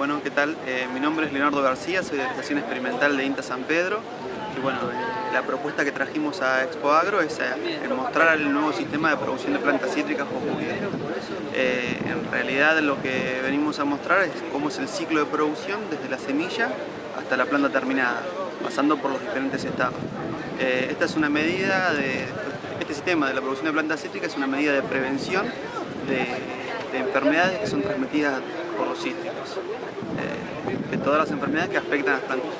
Bueno, ¿qué tal? Eh, mi nombre es Leonardo García, soy de la Estación Experimental de INTA San Pedro. Y bueno, eh, la propuesta que trajimos a Expo Agro es eh, mostrar el nuevo sistema de producción de plantas cítricas Eh, en realidad lo que venimos a mostrar es cómo es el ciclo de producción desde la semilla hasta la planta terminada, pasando por los diferentes estados. esta es una medida de, este sistema de la producción de plantas cítricas es una medida de prevención de, de enfermedades que son transmitidas por los cítricos, eh, de todas las enfermedades que afectan a las plantas.